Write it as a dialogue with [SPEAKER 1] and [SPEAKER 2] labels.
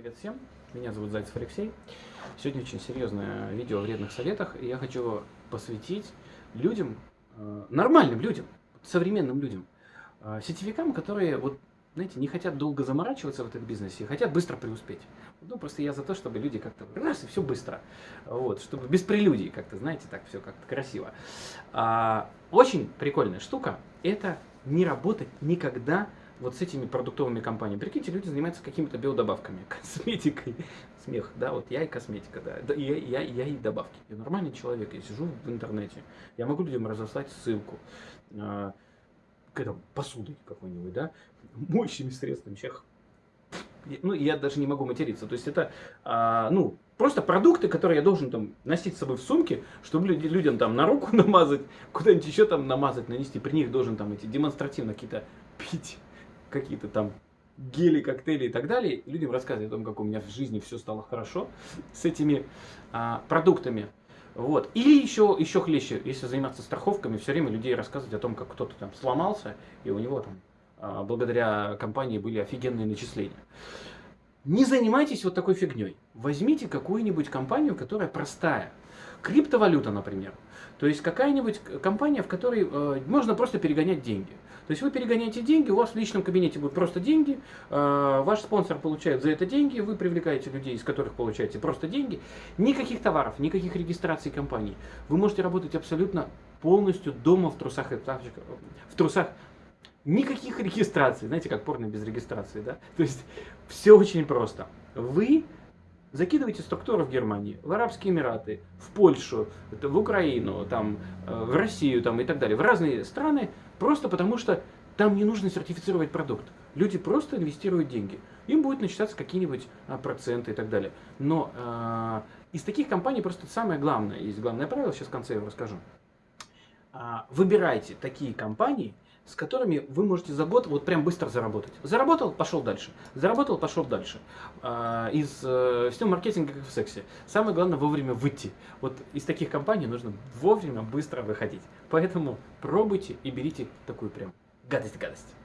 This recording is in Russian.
[SPEAKER 1] Привет всем, меня зовут Зайцев Алексей. Сегодня очень серьезное видео о вредных советах, и я хочу посвятить людям, э, нормальным людям, современным людям, э, сетевикам, которые, вот, знаете, не хотят долго заморачиваться в этом бизнесе, хотят быстро преуспеть. Ну, просто я за то, чтобы люди как-то раз и все быстро, вот, чтобы без прелюдий как-то, знаете, так все как-то красиво. А, очень прикольная штука – это не работать никогда вот с этими продуктовыми компаниями. Прикиньте, люди занимаются какими-то биодобавками, косметикой. Смех, да, вот я и косметика, да, я, я, я и добавки. Я нормальный человек, я сижу в интернете, я могу людям разослать ссылку э, к этому посудой какой-нибудь, да, моющими средствами. Сейчас, ну, я даже не могу материться. То есть это, э, ну, просто продукты, которые я должен там носить с собой в сумке, чтобы люди, людям там на руку намазать, куда-нибудь еще там намазать, нанести. При них должен там эти демонстративно какие-то пить какие-то там гели, коктейли и так далее, людям рассказывать о том, как у меня в жизни все стало хорошо с этими а, продуктами. Вот. Или еще, еще хлеще, если заниматься страховками, все время людей рассказывать о том, как кто-то там сломался, и у него там а, благодаря компании были офигенные начисления. Не занимайтесь вот такой фигней. Возьмите какую-нибудь компанию, которая простая. Криптовалюта, например. То есть какая-нибудь компания, в которой э, можно просто перегонять деньги. То есть вы перегоняете деньги, у вас в личном кабинете будут просто деньги, э, ваш спонсор получает за это деньги, вы привлекаете людей, из которых получаете просто деньги. Никаких товаров, никаких регистраций компаний. Вы можете работать абсолютно полностью дома в трусах и тапочках, в трусах. Никаких регистраций, знаете, как порно без регистрации, да? То есть все очень просто. Вы Закидывайте структуру в Германии, в Арабские Эмираты, в Польшу, в Украину, там, э, в Россию там, и так далее, в разные страны, просто потому что там не нужно сертифицировать продукт. Люди просто инвестируют деньги. Им будет начисляться какие-нибудь а, проценты и так далее. Но э, из таких компаний просто самое главное, есть главное правило, сейчас в конце я вам расскажу. Э, выбирайте такие компании, с которыми вы можете за год вот прям быстро заработать. Заработал, пошел дальше. Заработал, пошел дальше. А, из э, всего маркетинга, как в сексе. Самое главное вовремя выйти. Вот из таких компаний нужно вовремя быстро выходить. Поэтому пробуйте и берите такую прям гадость-гадость.